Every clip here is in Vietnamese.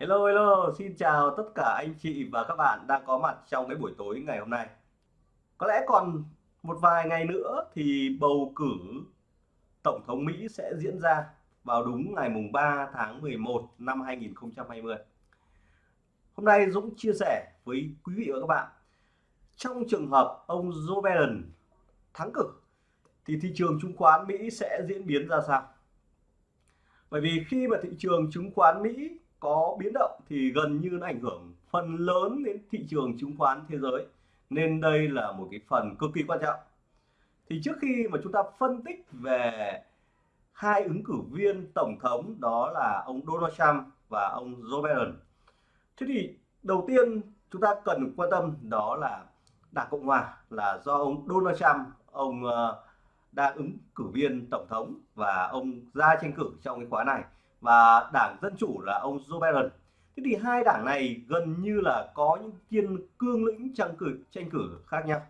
Hello hello, xin chào tất cả anh chị và các bạn đang có mặt trong cái buổi tối ngày hôm nay. Có lẽ còn một vài ngày nữa thì bầu cử Tổng thống Mỹ sẽ diễn ra vào đúng ngày mùng 3 tháng 11 năm 2020. Hôm nay Dũng chia sẻ với quý vị và các bạn trong trường hợp ông Joe Biden thắng cử thì thị trường chứng khoán Mỹ sẽ diễn biến ra sao? Bởi vì khi mà thị trường chứng khoán Mỹ có biến động thì gần như nó ảnh hưởng phần lớn đến thị trường chứng khoán thế giới. Nên đây là một cái phần cực kỳ quan trọng. Thì trước khi mà chúng ta phân tích về hai ứng cử viên tổng thống đó là ông Donald Trump và ông Joe Biden, thế thì đầu tiên chúng ta cần quan tâm đó là Đảng Cộng Hòa là do ông Donald Trump, ông ờ, đang ứng cử viên tổng thống và ông ra tranh cử trong cái khóa này và đảng Dân Chủ là ông Joe Biden. Thế thì hai đảng này gần như là có những kiên cương lĩnh tranh cử tranh cử khác nhau.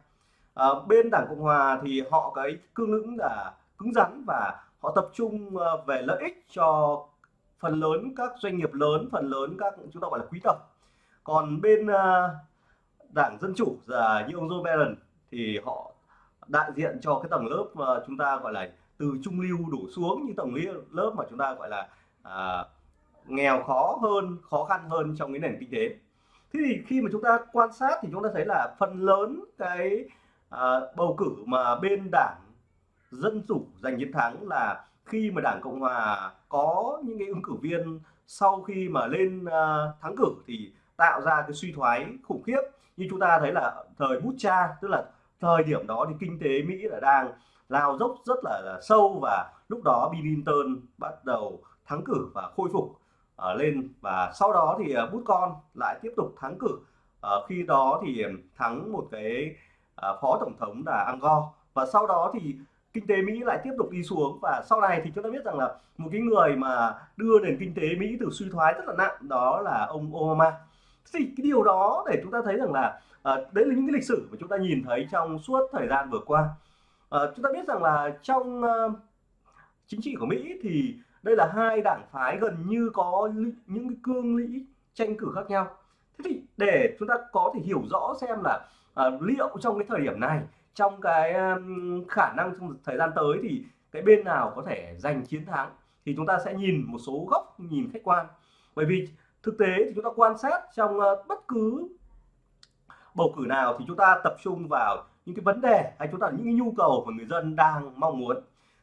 À, bên đảng Cộng Hòa thì họ cái cương lĩnh là cứng rắn và họ tập trung ờ, về lợi ích cho phần lớn các doanh nghiệp lớn, phần lớn các chúng ta gọi là quý tộc. Còn bên uh, đảng Dân Chủ là như ông Joe Biden thì họ đại diện cho cái tầng lớp mà chúng ta gọi là từ trung lưu đổ xuống như tầng lớp mà chúng ta gọi là à, nghèo khó hơn khó khăn hơn trong cái nền kinh tế. Thế thì khi mà chúng ta quan sát thì chúng ta thấy là phần lớn cái à, bầu cử mà bên đảng dân chủ giành chiến thắng là khi mà đảng cộng hòa có những cái ứng cử viên sau khi mà lên à, thắng cử thì tạo ra cái suy thoái khủng khiếp. Như chúng ta thấy là thời bút cha tức là thời điểm đó thì kinh tế mỹ là đang lao dốc rất là, là sâu và lúc đó Bill Clinton bắt đầu thắng cử và khôi phục uh, lên. Và sau đó thì uh, bút con lại tiếp tục thắng cử. Uh, khi đó thì thắng một cái uh, phó tổng thống là Angor và sau đó thì kinh tế Mỹ lại tiếp tục đi xuống. Và sau này thì chúng ta biết rằng là một cái người mà đưa nền kinh tế Mỹ từ suy thoái rất là nặng đó là ông Obama. Thì cái điều đó để chúng ta thấy rằng là uh, đấy là những cái lịch sử mà chúng ta nhìn thấy trong suốt thời gian vừa qua. Uh, chúng ta biết rằng là trong uh, chính trị của Mỹ thì đây là hai đảng phái gần như có những cái cương lĩnh tranh cử khác nhau. Thế thì để chúng ta có thể hiểu rõ xem là à, liệu trong cái thời điểm này trong cái um, khả năng trong thời gian tới thì cái bên nào có thể giành chiến thắng thì chúng ta sẽ nhìn một số góc nhìn khách quan. Bởi vì thực tế thì chúng ta quan sát trong uh, bất cứ bầu cử nào thì chúng ta tập trung vào những cái vấn đề hay chúng ta những cái nhu cầu mà người dân đang mong muốn.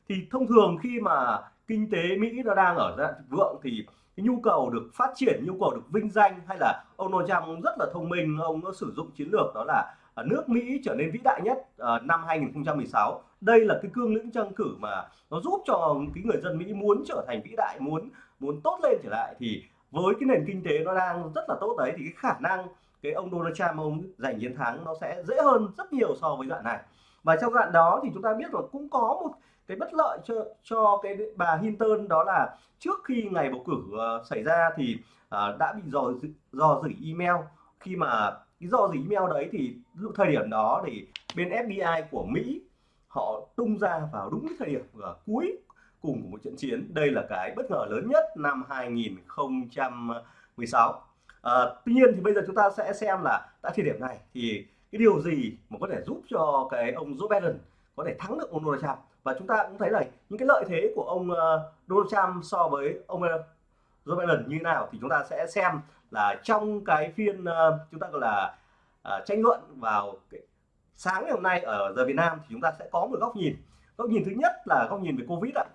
Thì thông thường khi mà kinh tế Mỹ nó đang ở dạng vượng thì cái nhu cầu được phát triển, nhu cầu được vinh danh hay là ông Donald Trump rất là thông minh, ông nó sử dụng chiến lược đó là à, nước Mỹ trở nên vĩ đại nhất à, năm 2016 đây là cái cương lĩnh tranh cử mà nó giúp cho cái người dân Mỹ muốn trở thành vĩ đại, muốn muốn tốt lên trở lại thì với cái nền kinh tế nó đang rất là tốt đấy thì cái khả năng cái ông Donald Trump, ông giành chiến thắng nó sẽ dễ hơn rất nhiều so với đoạn này. Và trong đoạn đó thì chúng ta biết là cũng có một cái bất lợi cho cho cái bà Hinton đó là trước khi ngày bầu cử uh, xảy ra thì uh, đã bị dò dò dỉ email. Khi mà cái dò dỉ email đấy thì lúc thời điểm đó thì bên FBI của Mỹ họ tung ra vào đúng cái thời điểm uh, cuối cùng của một trận chiến. Đây là cái bất ngờ lớn nhất năm 2016 à, tuy nhiên thì bây giờ chúng ta sẽ xem là tại thời điểm này thì cái điều gì mà có thể giúp cho cái ông Joe Biden có thể thắng được ông Donald Trump? Và chúng ta cũng thấy là những cái lợi thế của ông ờ, Donald Trump so với ông ờ, Joe Biden như thế nào thì chúng ta sẽ xem là trong cái phiên ờ, chúng ta gọi là uh, tranh luận vào cái sáng ngày hôm nay ở giờ Việt Nam thì chúng ta sẽ có một góc nhìn. Góc nhìn thứ nhất là góc nhìn về Covid ạ.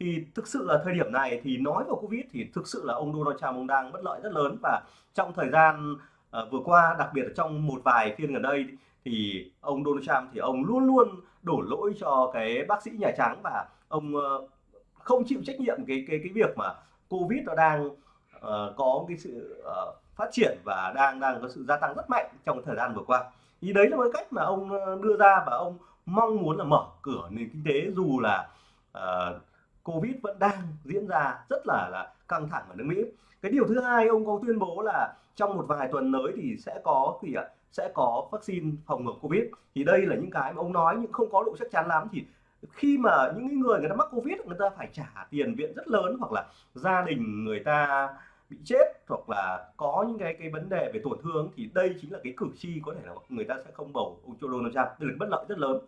Thì thực sự là thời điểm này thì nói vào Covid thì thực sự là ông Donald Trump ông đang bất lợi rất lớn. Và trong thời gian uh, vừa qua đặc biệt là trong một vài phiên gần đây thì ông Donald Trump thì ông luôn luôn đổ lỗi cho cái bác sĩ Nhà Trắng và ông ờ, không chịu trách nhiệm cái cái cái việc mà Covid nó đang uh, có cái sự uh, phát triển và đang đang có sự gia tăng rất mạnh trong thời gian vừa qua. Thì đấy là một cách mà ông đưa ra và ông mong muốn là mở cửa nền kinh tế dù là uh, Covid vẫn đang diễn ra rất là là căng thẳng ở nước Mỹ. Cái điều thứ hai ông có tuyên bố là trong một vài tuần tới thì sẽ có gì ạ? Sẽ có vaccine phòng ngừa covid. Thì đây là những cái mà ông nói nhưng không có độ chắc chắn lắm. Thì khi mà những người người ta mắc covid, người ta phải trả tiền viện rất lớn hoặc là gia đình người ta bị chết hoặc là có những cái cái vấn đề về tổn thương thì đây chính là cái cử tri có thể là người ta sẽ không bầu ông Joe Donald Trump. Đây là bất lợi rất lớn.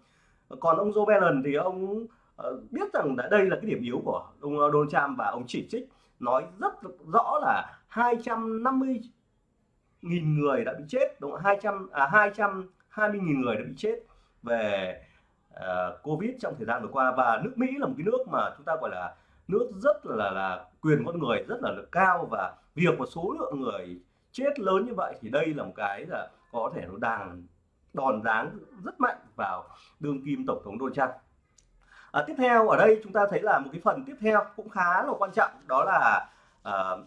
Còn ông Joe Biden thì ông ờ, biết rằng là đây là cái điểm yếu của ông Donald Trump và ông chỉ trích, nói rất rõ là 250 nghìn người đã bị chết đúng không? 200 à 220 nghìn người đã bị chết về uh, Covid trong thời gian vừa qua và nước Mỹ là một cái nước mà chúng ta gọi là nước rất là là quyền con người rất là cao và việc một số lượng người chết lớn như vậy thì đây là một cái là có thể nó đang đòn dáng rất mạnh vào đương kim tổng thống Donald Trump. À, tiếp theo ở đây chúng ta thấy là một cái phần tiếp theo cũng khá là quan trọng đó là ờ, à,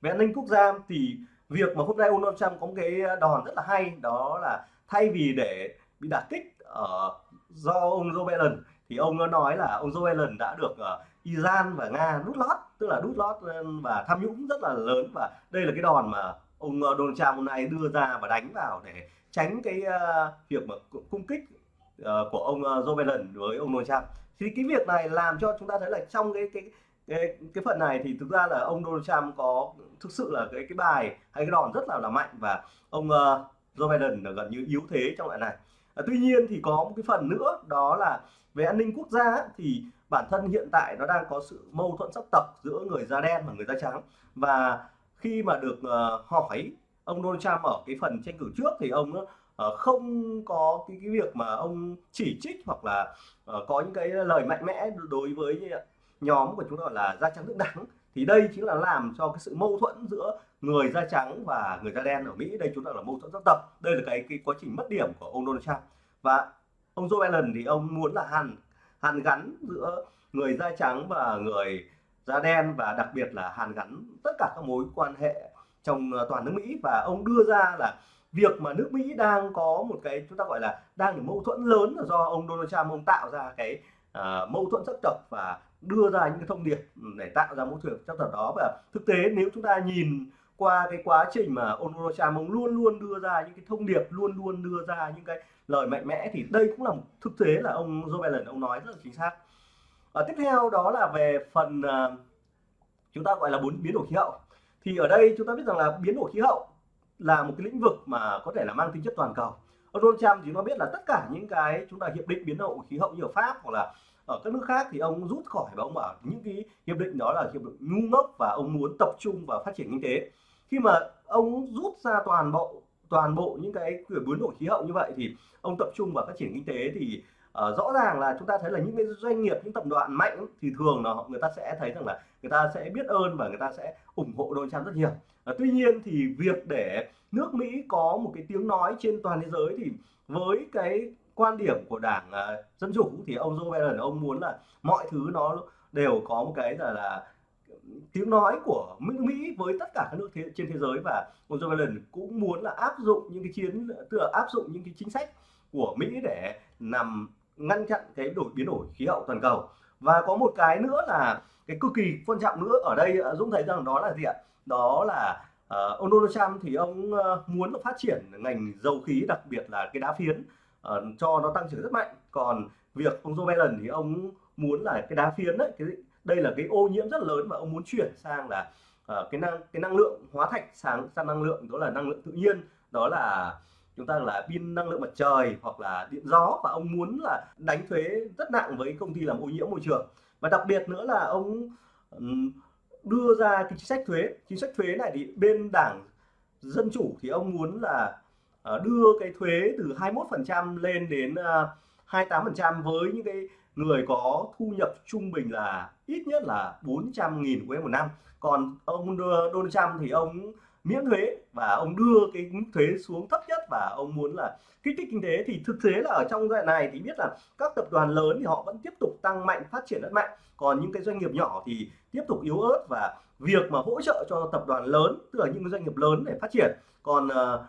về an ninh quốc gia thì việc mà hôm nay Donald Trump có một cái đòn rất là hay đó là thay vì để bị đả kích ở do ông Joe Biden thì ông nó nói là ông Joe Biden đã được uh, Iran và Nga đút lót tức là đút lót và tham nhũng rất là lớn. Và đây là cái đòn mà ông ờ, Donald Trump hôm nay đưa ra và đánh vào để tránh cái uh, việc mà cung kích uh, của ông uh, Joe Biden với ông Donald Trump. Thì cái việc này làm cho chúng ta thấy là trong cái cái cái cái phần này thì thực ra là ông Donald Trump có thực sự là cái cái bài hay cái đòn rất là là mạnh và ông uh, Joe Biden là gần như yếu thế trong loại này. À, tuy nhiên thì có một cái phần nữa đó là về an ninh quốc gia thì bản thân hiện tại nó đang có sự mâu thuẫn sắc tộc giữa người da đen và người da trắng. Và khi mà được uh, hỏi ông Donald Trump ở cái phần tranh cử trước thì ông uh, không có cái, cái việc mà ông chỉ trích hoặc là uh, có những cái lời mạnh mẽ đối với nhóm của chúng ta gọi là da trắng thượng đẳng thì đây chính là làm cho cái sự mâu thuẫn giữa người da trắng và người da đen ở Mỹ. Đây chúng ta là mâu thuẫn sắc tộc. Đây là cái cái quá trình mất điểm của ông Donald Trump. Và ông Joe Biden thì ông muốn là hàn hàn gắn giữa người da trắng và người da đen và đặc biệt là hàn gắn tất cả các mối quan hệ trong ờ, toàn nước Mỹ. Và ông đưa ra là việc mà nước Mỹ đang có một cái chúng ta gọi là đang được mâu thuẫn lớn là do ông Donald Trump ông tạo ra cái uh, mâu thuẫn sắc tộc và đưa ra những cái thông điệp để tạo ra mẫu thuyền trong tộc đó. Và thực tế nếu chúng ta nhìn qua cái quá trình mà ông Donald Trump ông luôn luôn đưa ra những cái thông điệp luôn luôn đưa ra những cái lời mạnh mẽ thì đây cũng là một thực tế là ông Joe Biden ông nói rất là chính xác. À, tiếp theo đó là về phần à, chúng ta gọi là bốn biến đổi khí hậu. Thì ở đây chúng ta biết rằng là biến đổi khí hậu là một cái lĩnh vực mà có thể là mang tính chất toàn cầu. Ông Donald Trump thì nó biết là tất cả những cái chúng ta hiệp định biến đổi khí hậu như ở Pháp hoặc là ở các nước khác thì ông rút khỏi và ông bảo những cái hiệp định đó là hiệp định ngu ngốc và ông muốn tập trung vào phát triển kinh tế. Khi mà ông rút ra toàn bộ toàn bộ những cái kiểu biến đổi khí hậu như vậy thì ông tập trung vào phát triển kinh tế thì uh, rõ ràng là chúng ta thấy là những cái doanh nghiệp những tập đoàn mạnh thì thường là người ta sẽ thấy rằng là người ta sẽ biết ơn và người ta sẽ ủng hộ Donald Trump rất nhiều. Uh, tuy nhiên thì việc để nước Mỹ có một cái tiếng nói trên toàn thế giới thì với cái quan điểm của đảng uh, dân chủ thì ông Joe Biden ông muốn là mọi thứ nó đều có một cái là là tiếng nói của Mỹ với tất cả các nước thế, trên thế giới. Và ông Joe Biden cũng muốn là áp dụng những cái chiến tựa áp dụng những cái chính sách của Mỹ để nằm ngăn chặn cái đổi biến đổi khí hậu toàn cầu. Và có một cái nữa là cái cực kỳ quan trọng nữa ở đây à, Dũng thấy rằng đó là gì ạ? Đó là uh, ông Donald Trump thì ông uh, muốn phát triển ngành dầu khí đặc biệt là cái đá phiến uh, cho nó tăng trưởng rất mạnh. Còn việc ông Joe Biden thì ông muốn là cái đá phiến đấy cái đây là cái ô nhiễm rất lớn và ông muốn chuyển sang là uh, cái năng cái năng lượng hóa thạch sáng sang năng lượng đó là năng lượng tự nhiên. Đó là chúng ta là pin năng lượng mặt trời hoặc là điện gió và ông muốn là đánh thuế rất nặng với công ty làm ô nhiễm môi trường. Và đặc biệt nữa là ông đưa ra cái chính sách thuế. Chính sách thuế này thì bên đảng dân chủ thì ông muốn là Ờ, đưa cái thuế từ 21% lên đến ờ, 28% với những cái người có thu nhập trung bình là ít nhất là 400.000 USD một năm. Còn ông Donald Trump thì ông miễn thuế và ông đưa cái mức thuế xuống thấp nhất và ông muốn là kích thích kinh tế. Thì thực tế là ở trong giai đoạn này thì biết là các tập đoàn lớn thì họ vẫn tiếp tục tăng mạnh phát triển rất mạnh. Còn những cái doanh nghiệp nhỏ thì tiếp tục yếu ớt và việc mà hỗ trợ cho tập đoàn lớn tức là những doanh nghiệp lớn để phát triển. Còn uh,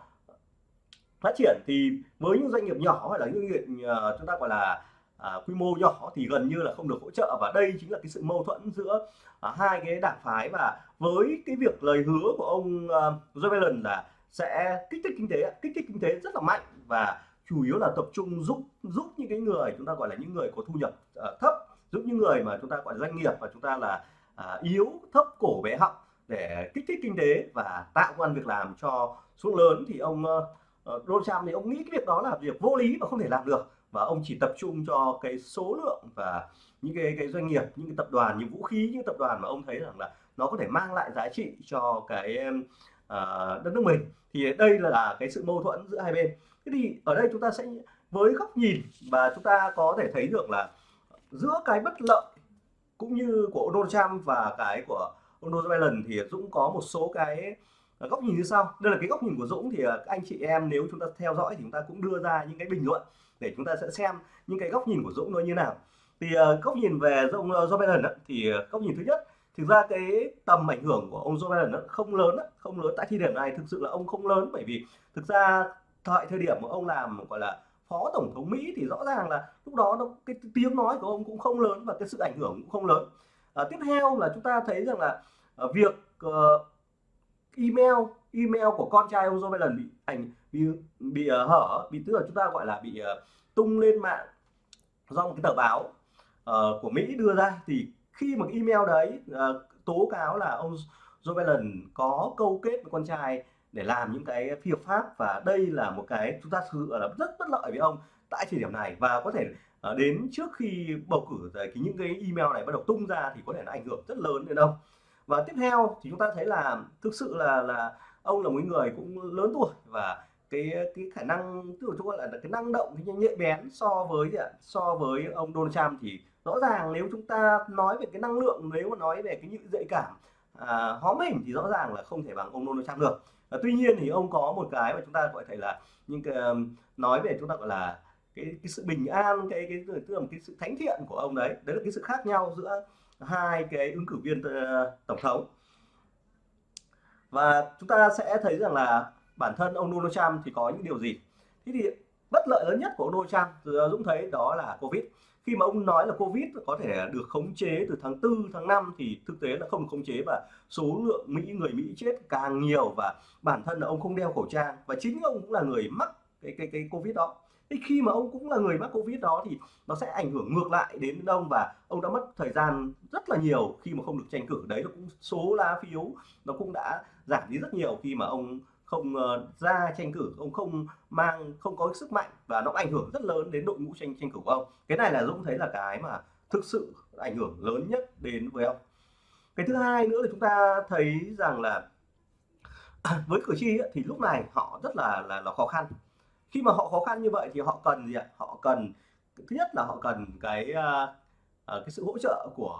phát triển thì với những doanh nghiệp nhỏ hay là những doanh nghiệp uh, chúng ta gọi là à, quy mô nhỏ thì gần như là không được hỗ trợ. Và đây chính là cái sự mâu thuẫn giữa à, hai cái đảng phái và với cái việc lời hứa của ông à, Joe Biden là sẽ kích thích kinh tế kích thích kinh tế rất là mạnh và chủ yếu là tập trung giúp giúp những cái người chúng ta gọi là những người có thu nhập à, thấp giúp những người mà chúng ta gọi là doanh nghiệp và chúng ta là à, yếu thấp cổ bé họng để kích thích kinh tế và tạo công an việc làm cho số lớn. Thì ông uh, Ờ, Donald Trump thì ông nghĩ cái việc đó là việc vô lý và không thể làm được. Và ông chỉ tập trung cho cái số lượng và những cái cái doanh nghiệp những cái tập đoàn những vũ khí những tập đoàn mà ông thấy rằng là nó có thể mang lại giá trị cho cái uh, đất nước mình. Thì đây là cái sự mâu thuẫn giữa hai bên. Thế thì ở đây chúng ta sẽ với góc nhìn và chúng ta có thể thấy được là giữa cái bất lợi cũng như của Donald Trump và cái của ông Donald Biden thì Dũng có một số cái Ờ, góc nhìn như sau. Đây là cái góc nhìn của Dũng thì ờ, các anh chị em nếu chúng ta theo dõi thì chúng ta cũng đưa ra những cái bình luận để chúng ta sẽ xem những cái góc nhìn của Dũng nó như nào. Thì ờ, góc nhìn về ông Joe Biden thì góc nhìn thứ nhất thực ra cái tầm ảnh hưởng của ông Joe Biden nó không lớn không lớn. Tại thời điểm này thực sự là ông không lớn bởi vì thực ra tại thời điểm mà ông làm gọi là phó tổng thống Mỹ thì rõ ràng là lúc đó nó cái tiếng nói của ông cũng không lớn và cái sự ảnh hưởng cũng không lớn. À, tiếp theo là chúng ta thấy rằng là việc uh, email email của con trai ông Joe Biden bị ảnh bị bị uh, hở bị tức là chúng ta gọi là bị uh, tung lên mạng do một cái tờ báo uh, của Mỹ đưa ra. Thì khi mà email đấy uh, tố cáo là ông Joe Biden có câu kết với con trai để làm những cái phi hợp pháp và đây là một cái chúng ta thực sự là rất bất lợi với ông tại thời điểm này. Và có thể uh, đến trước khi bầu cử thì những cái email này bắt đầu tung ra thì có thể nó ảnh hưởng rất lớn đến ông và tiếp theo thì chúng ta thấy là thực sự là là ông là một người cũng lớn tuổi và cái cái khả năng tức là chúng gọi là cái năng động cái nhạy bén so với so với ông Donald Trump thì rõ ràng nếu chúng ta nói về cái năng lượng nếu mà nói về cái những dạy cảm à, hóm hình thì rõ ràng là không thể bằng ông Donald Trump được. À, tuy nhiên thì ông có một cái mà chúng ta gọi thể là những cái nói về chúng ta gọi là cái, cái sự bình an cái cái tức là cái sự thánh thiện của ông đấy. Đấy là cái sự khác nhau giữa hai cái ứng cử viên ờ, tổng thống. Và chúng ta sẽ thấy rằng là bản thân ông Donald Trump thì có những điều gì? Thế thì bất lợi lớn nhất của ông Donald Trump Dũng thấy đó là Covid. Khi mà ông nói là Covid có thể được khống chế từ tháng 4 tháng 5 thì thực tế là không khống chế và số lượng Mỹ, người Mỹ chết càng nhiều và bản thân là ông không đeo khẩu trang. Và chính ông cũng là người mắc cái cái cái Covid đó thế khi mà ông cũng là người mắc Covid đó thì nó sẽ ảnh hưởng ngược lại đến ông và ông đã mất thời gian rất là nhiều khi mà không được tranh cử. Đấy là cũng số lá phiếu nó cũng đã giảm đi rất nhiều khi mà ông không ờ, ra tranh cử. Ông không mang không có sức mạnh và nó ảnh hưởng rất lớn đến đội ngũ tranh tranh cử của ông. Cái này là Dũng thấy là cái mà thực sự ảnh hưởng lớn nhất đến với ông. Cái thứ hai nữa là chúng ta thấy rằng là với cử tri ấy, thì lúc này họ rất là là, là khó khăn khi mà họ khó khăn như vậy thì họ cần gì ạ? Họ cần thứ nhất là họ cần cái uh, cái sự hỗ trợ của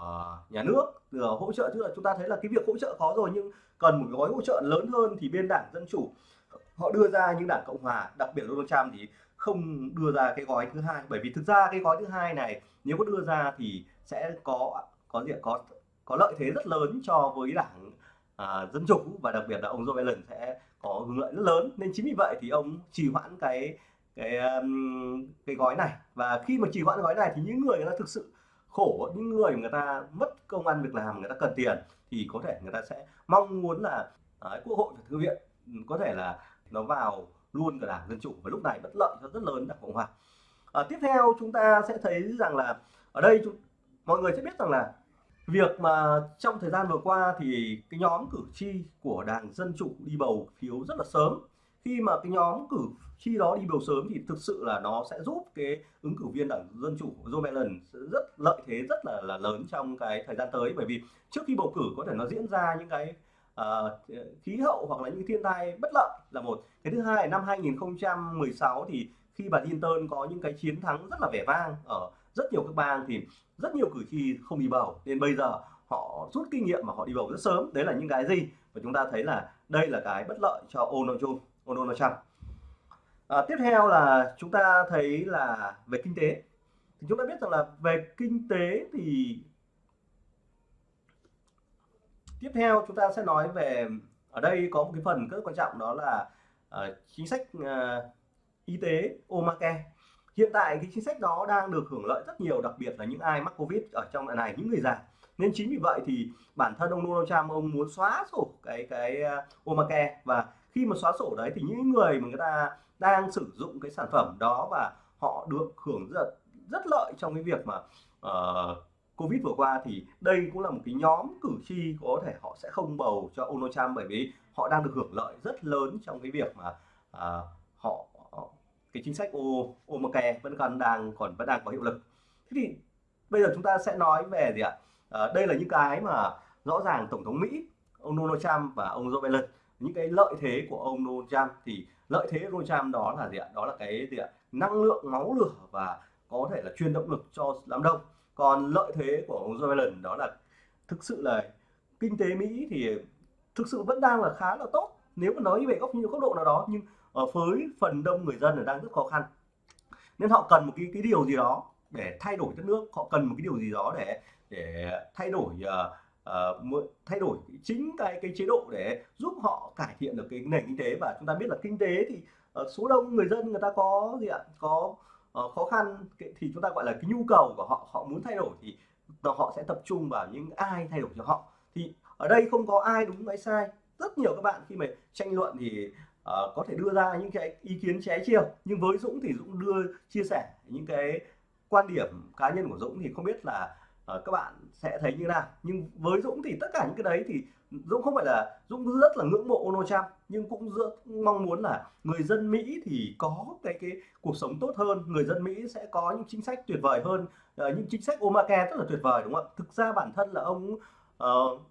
nhà nước hỗ trợ. Tức là chúng ta thấy là cái việc hỗ trợ khó rồi nhưng cần một gói hỗ trợ lớn hơn thì bên đảng dân chủ họ đưa ra những đảng cộng hòa đặc biệt Donald Trump thì không đưa ra cái gói thứ hai. Bởi vì thực ra cái gói thứ hai này nếu có đưa ra thì sẽ có có gì có có lợi thế rất lớn cho với đảng à, dân chủ và đặc biệt là ông Joe Biden sẽ có hưởng lợi rất lớn. Nên chính vì vậy thì ông trì hoãn cái cái um, cái gói này. Và khi mà trì hoãn gói này thì những người người ta thực sự khổ những người người ta mất công ăn việc làm người ta cần tiền thì có thể người ta sẽ mong muốn là uh, quốc hội và thư viện ừ, có thể là nó vào luôn cả đảng dân chủ. Và lúc này bất lợi cho rất lớn đảng cộng hòa. À, tiếp theo chúng ta sẽ thấy rằng là ở đây chúng, mọi người sẽ biết rằng là việc mà trong thời gian vừa qua thì cái nhóm cử tri của đảng dân chủ đi bầu phiếu rất là sớm. Khi mà cái nhóm cử tri đó đi bầu sớm thì thực sự là nó sẽ giúp cái ứng cử viên đảng dân chủ Joe Biden rất lợi thế rất là là lớn trong cái thời gian tới. Bởi vì trước khi bầu cử có thể nó diễn ra những cái uh, khí hậu hoặc là những thiên tai bất lợi là một. Cái thứ hai năm 2016 thì khi bà Clinton có những cái chiến thắng rất là vẻ vang ở rất nhiều các bang thì rất nhiều cử tri không đi bầu. Nên bây giờ họ rút kinh nghiệm mà họ đi bầu rất sớm. Đấy là những cái gì và chúng ta thấy là đây là cái bất lợi cho Donald Trump Donald Trump. À, tiếp theo là chúng ta thấy là về kinh tế. Thì chúng ta biết rằng là về kinh tế thì tiếp theo chúng ta sẽ nói về ở đây có một cái phần rất quan trọng đó là uh, chính sách uh, y tế Obamacare hiện tại cái chính sách đó đang được hưởng lợi rất nhiều đặc biệt là những ai mắc covid ở trong đoạn này những người già. Nên chính vì vậy thì bản thân ông Donald Trump ông muốn xóa sổ cái cái uh, Obamacare. Và khi mà xóa sổ đấy thì những người mà người ta đang sử dụng cái sản phẩm đó và họ được hưởng rất rất lợi trong cái việc mà uh, Covid vừa qua thì đây cũng là một cái nhóm cử tri có thể họ sẽ không bầu cho Donald Trump bởi vì họ đang được hưởng lợi rất lớn trong cái việc mà uh, họ cái chính sách Obamacare vẫn còn đang còn vẫn đang có hiệu lực. Thế thì bây giờ chúng ta sẽ nói về gì ạ? À, đây là những cái mà rõ ràng tổng thống Mỹ ông Donald Trump và ông Joe Biden những cái lợi thế của ông Donald Trump thì lợi thế Donald Trump đó là gì ạ? Đó là cái gì ạ? Năng lượng máu lửa và có thể là truyền động lực cho đám đông. Còn lợi thế của ông Joe Biden đó là thực sự là kinh tế Mỹ thì thực sự vẫn đang là khá là tốt nếu mà nói về góc như góc độ nào đó nhưng Ờ, với phần đông người dân là đang rất khó khăn. Nên họ cần một cái cái điều gì đó để thay đổi đất nước họ cần một cái điều gì đó để để thay đổi uh, uh, thay đổi chính cái cái chế độ để giúp họ cải thiện được cái nền kinh tế. Và chúng ta biết là kinh tế thì uh, số đông người dân người ta có gì ạ? Có uh, khó khăn thì chúng ta gọi là cái nhu cầu của họ họ muốn thay đổi thì họ sẽ tập trung vào những ai thay đổi cho họ. Thì ở đây không có ai đúng hay sai. Rất nhiều các bạn khi mà tranh luận thì uh, có thể đưa ra những cái ý kiến trái chiều nhưng với Dũng thì Dũng đưa chia sẻ những cái quan điểm cá nhân của Dũng thì không biết là uh, các bạn sẽ thấy như nào. Nhưng với Dũng thì tất cả những cái đấy thì Dũng không phải là Dũng rất là ngưỡng mộ Donald Trump nhưng cũng rất mong muốn là người dân Mỹ thì có cái cái cuộc sống tốt hơn người dân Mỹ sẽ có những chính sách tuyệt vời hơn uh, những chính sách Obamacare rất là tuyệt vời đúng không ạ? Thực ra bản thân là ông uh,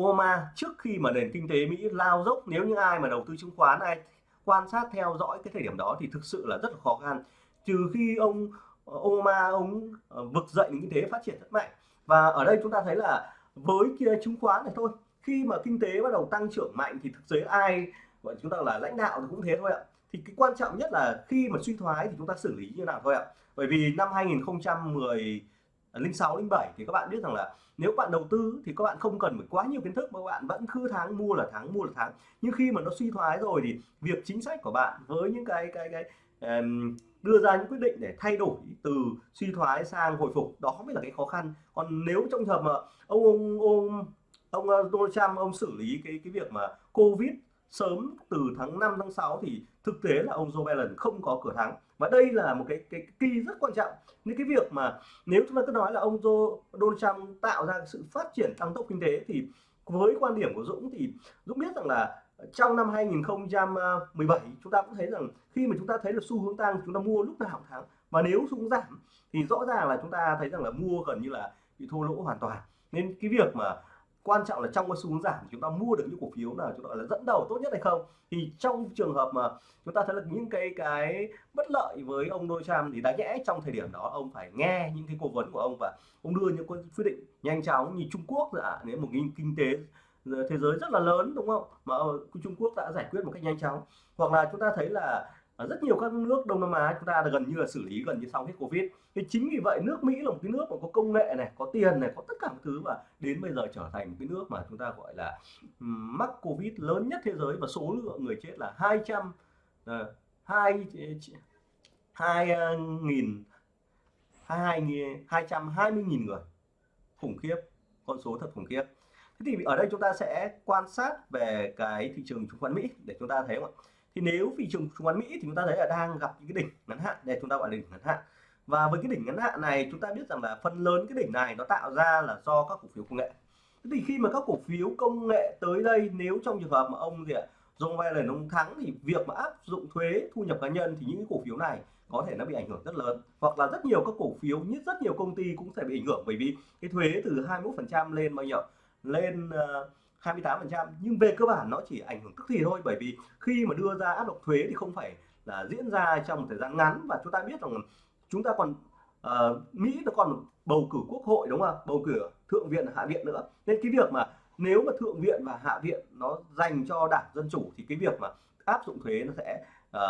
Obama trước khi mà nền kinh tế Mỹ lao dốc, nếu như ai mà đầu tư chứng khoán, ai quan sát theo dõi cái thời điểm đó thì thực sự là rất là khó khăn. Trừ khi ông ờ, OMA Obama ông ờ, vực dậy nền kinh tế phát triển rất mạnh. Và ở đây chúng ta thấy là với kia chứng khoán này thôi, khi mà kinh tế bắt đầu tăng trưởng mạnh thì thực tế ai gọi chúng ta là lãnh đạo thì cũng thế thôi ạ. Thì cái quan trọng nhất là khi mà suy thoái thì chúng ta xử lý như nào thôi ạ. Bởi vì năm 2010 06 07 thì các bạn biết rằng là nếu bạn đầu tư thì các bạn không cần phải quá nhiều kiến thức mà bạn vẫn cứ tháng mua là tháng mua là tháng. Nhưng khi mà nó suy thoái rồi thì việc chính sách của bạn với những cái cái cái um, đưa ra những quyết định để thay đổi từ suy thoái sang hồi phục đó mới là cái khó khăn. Còn nếu trong trường hợp mà ông ông ông ông ờ, Donald Trump ông xử lý cái cái việc mà Covid sớm từ tháng 5 tháng 6 thì thực tế là ông Joe Biden không có cửa thắng. Và đây là một cái cái kỳ rất quan trọng. Nên cái việc mà nếu chúng ta cứ nói là ông Joe, Donald Trump tạo ra sự phát triển tăng tốc kinh tế thì với quan điểm của Dũng thì Dũng biết rằng là trong năm 2017 chúng ta cũng thấy rằng khi mà chúng ta thấy được xu hướng tăng chúng ta mua lúc nào cũng thắng. Và nếu xu hướng giảm thì rõ ràng là chúng ta thấy rằng là mua gần như là bị thua lỗ hoàn toàn. Nên cái việc mà quan trọng là trong cái xu hướng giảm chúng ta mua được những cổ phiếu nào chúng ta là dẫn đầu tốt nhất hay không. Thì trong trường hợp mà chúng ta thấy là những cái cái bất lợi với ông Donald Trump thì đáng nhẽ trong thời điểm đó ông phải nghe những cái cố vấn của ông và ông đưa những quyết định nhanh chóng. Như Trung Quốc là nếu một kinh tế thế giới rất là lớn, đúng không? Mà ờ, Trung Quốc đã giải quyết một cách nhanh chóng. Hoặc là chúng ta thấy là ở rất nhiều các nước Đông Nam Á chúng ta gần như là xử lý gần như xong hết Covid. Thì chính vì vậy nước Mỹ là một cái nước mà có công nghệ này, có tiền này, có tất cả các thứ và đến bây giờ trở thành một cái nước mà chúng ta gọi là mắc Covid lớn nhất thế giới và số lượng người chết là 200 ờ, hai hai ờ, nghìn, hai hai trăm hai mươi nghìn người khủng khiếp, con số thật khủng khiếp. Thế thì ở đây chúng ta sẽ quan sát về cái thị trường chứng khoán Mỹ để chúng ta thấy không ạ? Thì nếu thị trường chứng khoán Mỹ thì chúng ta thấy là đang gặp những cái đỉnh ngắn hạn để chúng ta gọi là đỉnh ngắn hạn. Và với cái đỉnh ngắn hạn này chúng ta biết rằng là phần lớn cái đỉnh này nó tạo ra là do các cổ phiếu công nghệ. Thế thì khi mà các cổ phiếu công nghệ tới đây nếu trong trường hợp mà ông gì ạ Joe Biden ông thắng thì việc mà áp dụng thuế thu nhập cá nhân thì những cái cổ phiếu này có thể nó bị ảnh hưởng rất lớn. Hoặc là rất nhiều các cổ phiếu nhất rất nhiều công ty cũng sẽ bị ảnh hưởng bởi vì cái thuế từ 21% lên bao nhiêu lên uh, 28% nhưng về cơ bản nó chỉ ảnh hưởng tức thì thôi bởi vì khi mà đưa ra áp lực thuế thì không phải là diễn ra trong một thời gian ngắn. Và chúng ta biết rằng chúng ta còn uh, Mỹ nó còn bầu cử quốc hội đúng không? Bầu cử thượng viện hạ viện nữa. Nên cái việc mà nếu mà thượng viện và hạ viện nó dành cho đảng dân chủ thì cái việc mà áp dụng thuế nó sẽ uh,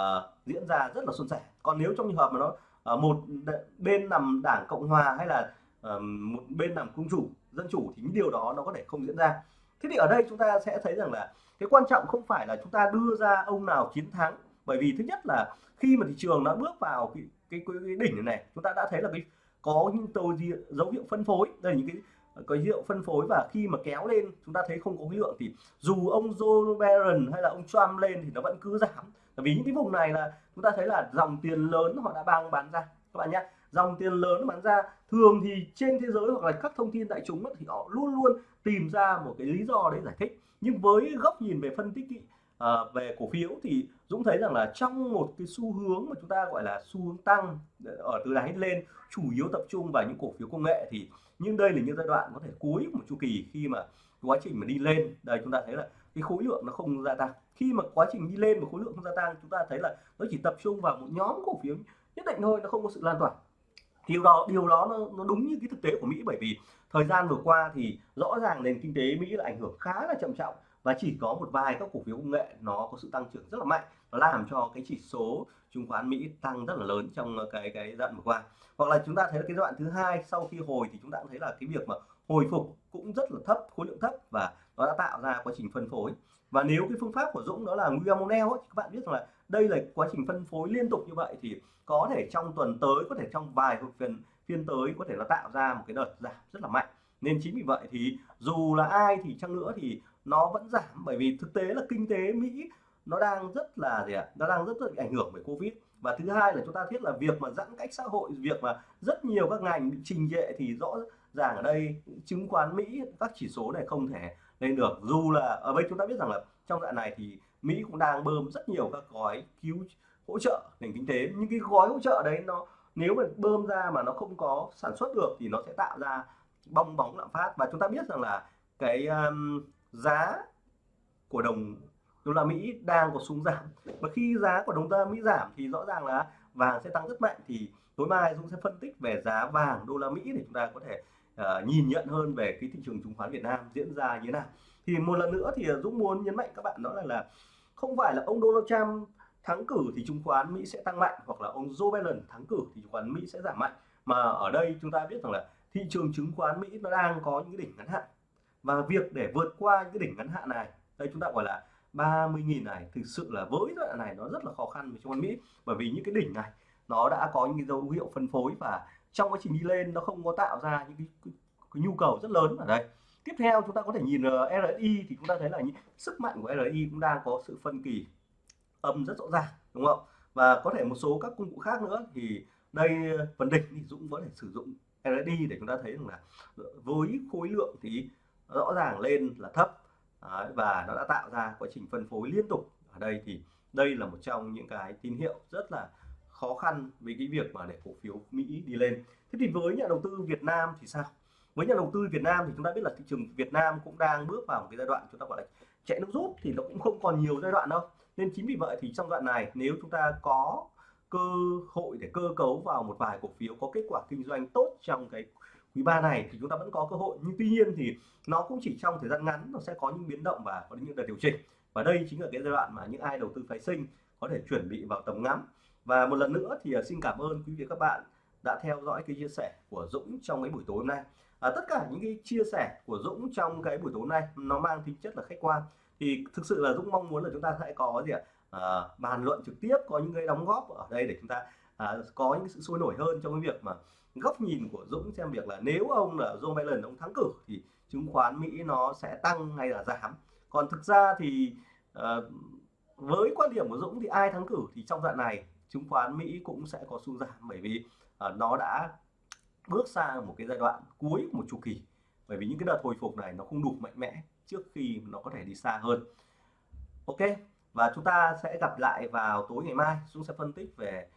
diễn ra rất là suôn sẻ. Còn nếu trong trường hợp mà nó uh, một bên nằm đảng cộng hòa hay là uh, một bên nằm công chủ dân chủ thì những điều đó nó có thể không diễn ra thế thì ở đây chúng ta sẽ thấy rằng là cái quan trọng không phải là chúng ta đưa ra ông nào chiến thắng. Bởi vì thứ nhất là khi mà thị trường nó bước vào cái cái, cái, cái đỉnh này, chúng ta đã thấy là cái có những tàu dấu hiệu phân phối. Đây là những cái có dấu hiệu phân phối và khi mà kéo lên chúng ta thấy không có khối lượng thì dù ông Joe Biden hay là ông Trump lên thì nó vẫn cứ giảm. Bởi vì những cái vùng này là chúng ta thấy là dòng tiền lớn họ đã bang bán ra. Các bạn nhé dòng tiền lớn bán ra. Thường thì trên thế giới hoặc là các thông tin đại chúng thì họ luôn luôn tìm ra một cái lý do để giải thích. Nhưng với góc nhìn về phân tích uh, về cổ phiếu thì Dũng thấy rằng là trong một cái xu hướng mà chúng ta gọi là xu hướng tăng ờ, ở từ đáy lên chủ yếu tập trung vào những cổ phiếu công nghệ thì nhưng đây là những giai đoạn có thể cuối một chu kỳ khi mà quá trình mà đi lên. Đây chúng ta thấy là cái khối lượng nó không gia tăng. Khi mà quá trình đi lên mà khối lượng không gia tăng chúng ta thấy là nó chỉ tập trung vào một nhóm cổ phiếu nhất định thôi nó không có sự lan tỏa điều đó điều đó nó, nó đúng như cái thực tế của Mỹ. Bởi vì thời gian vừa qua thì rõ ràng nền kinh tế Mỹ là ảnh hưởng khá là trầm trọng và chỉ có một vài các cổ phiếu công nghệ nó có sự tăng trưởng rất là mạnh nó làm cho cái chỉ số chứng khoán Mỹ tăng rất là lớn trong cái cái giai đoạn vừa qua. Hoặc là chúng ta thấy là cái giai đoạn thứ hai sau khi hồi thì chúng ta cũng thấy là cái việc mà hồi phục cũng rất là thấp khối lượng thấp và nó đã tạo ra quá trình phân phối. Và nếu cái phương pháp của Dũng đó là William Monell thì các bạn biết rằng là đây là quá trình phân phối liên tục như vậy thì có thể trong tuần tới, có thể trong vài phiên phiên tới có thể là tạo ra một cái đợt giảm rất là mạnh. Nên chính vì vậy thì dù là ai thì chăng nữa thì nó vẫn giảm. Bởi vì thực tế là kinh tế Mỹ nó đang rất là gì ạ? Nó đang rất rất ảnh hưởng bởi Covid. Và thứ hai là chúng ta thiết là việc mà giãn cách xã hội, việc mà rất nhiều các ngành bị trình trệ thì rõ ràng ở đây chứng khoán Mỹ, các chỉ số này không thể lên được. Dù là, ở đây chúng ta biết rằng là trong đoạn này thì Mỹ cũng đang bơm rất nhiều các gói cứu hỗ trợ nền kinh tế. Những cái gói hỗ trợ đấy nó nếu mà bơm ra mà nó không có sản xuất được thì nó sẽ tạo ra bong bóng lạm phát. Và chúng ta biết rằng là cái um, giá của đồng đô la Mỹ đang có xuống giảm. Và khi giá của đồng đô la Mỹ giảm thì rõ ràng là vàng sẽ tăng rất mạnh. Thì tối mai Dũng sẽ phân tích về giá vàng đô la Mỹ để chúng ta có thể uh, nhìn nhận hơn về cái thị trường chứng khoán Việt Nam diễn ra như thế nào thì một lần nữa thì à, Dũng muốn nhấn mạnh các bạn đó là là không phải là ông Donald Trump thắng cử thì chứng khoán Mỹ sẽ tăng mạnh hoặc là ông Joe Biden thắng cử thì chứng khoán Mỹ sẽ giảm mạnh. Mà ở đây chúng ta biết rằng là thị trường chứng khoán Mỹ nó đang có những cái đỉnh ngắn hạn. Và việc để vượt qua những cái đỉnh ngắn hạn này đây chúng ta gọi là 30.000 này thực sự là với đoạn này nó rất là khó khăn với chứng khoán Mỹ. Bởi vì những cái đỉnh này nó đã có những cái dấu hiệu phân phối và trong quá trình đi lên nó không có tạo ra những cái, cái, cái nhu cầu rất lớn ở đây tiếp theo chúng ta có thể nhìn ờ, RSI thì chúng ta thấy là những sức mạnh của RSI cũng đang có sự phân kỳ âm rất rõ ràng đúng không? Và có thể một số các công cụ khác nữa thì đây ờ, phần đỉnh thì Dũng có thể sử dụng RSI để chúng ta thấy rằng là ờ, với khối lượng thì rõ ràng lên là thấp. Đấy, và nó đã tạo ra quá trình phân phối liên tục ở đây thì đây là một trong những cái tín hiệu rất là khó khăn với cái việc mà để cổ phiếu Mỹ đi lên. Thế thì với nhà đầu tư Việt Nam thì sao? Với nhà đầu tư Việt Nam thì chúng ta biết là thị trường Việt Nam cũng đang bước vào một cái giai đoạn chúng ta gọi là chạy nước rút thì nó cũng không còn nhiều giai đoạn đâu. Nên chính vì vậy thì trong đoạn này, nếu chúng ta có cơ hội để cơ cấu vào một vài cổ phiếu có kết quả kinh doanh tốt trong cái quý ba này thì chúng ta vẫn có cơ hội. Nhưng tuy nhiên thì nó cũng chỉ trong thời gian ngắn nó sẽ có những biến động và có những đợt điều chỉnh. Và đây chính là cái giai đoạn mà những ai đầu tư phái sinh có thể chuẩn bị vào tầm ngắm. Và một lần nữa thì à, xin cảm ơn quý vị các bạn đã theo dõi cái chia sẻ của Dũng trong cái buổi tối hôm nay à, tất cả những cái chia sẻ của Dũng trong cái buổi tối hôm nay nó mang tính chất là khách quan. Thì thực sự là Dũng mong muốn là chúng ta sẽ có gì ạ? À, bàn luận trực tiếp có những cái đóng góp ở đây để chúng ta à, có những sự sôi nổi hơn trong cái việc mà góc nhìn của Dũng xem việc là nếu ông là Joe Biden ông thắng cử thì chứng khoán Mỹ nó sẽ tăng hay là giảm. Còn thực ra thì à, với quan điểm của Dũng thì ai thắng cử thì trong đoạn này chứng khoán Mỹ cũng sẽ có xu giảm bởi vì à, nó đã bước sang một cái giai đoạn cuối của một chu kỳ. Bởi vì những cái đợt hồi phục này nó không đủ mạnh mẽ trước khi nó có thể đi xa hơn. Ok, và chúng ta sẽ gặp lại vào tối ngày mai. Chúng sẽ phân tích về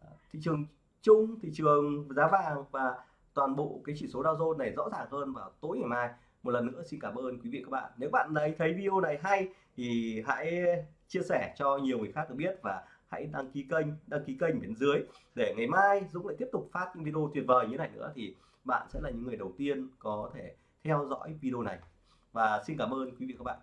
ờ, thị trường chung, thị trường giá vàng và toàn bộ cái chỉ số Dow Jones này rõ ràng hơn vào tối ngày mai. Một lần nữa xin cảm ơn quý vị các bạn. Nếu bạn thấy thấy video này hay thì hãy chia sẻ cho nhiều người khác được biết và hãy đăng ký kênh, đăng ký kênh bên dưới để ngày mai Dũng lại tiếp tục phát những video tuyệt vời như này nữa thì bạn sẽ là những người đầu tiên có thể theo dõi video này. Và xin cảm ơn quý vị các bạn.